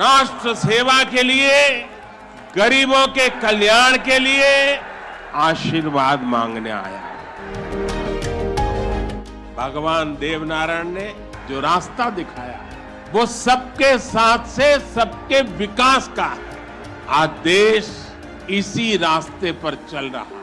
राष्ट्र सेवा के लिए, गरीबों के कल्याण के लिए आशीर्वाद मांगने आया। भगवान देवनारायण ने जो रास्ता दिखाया, वो सबके साथ से सबके विकास का है। आज देश इसी रास्ते पर चल रहा है।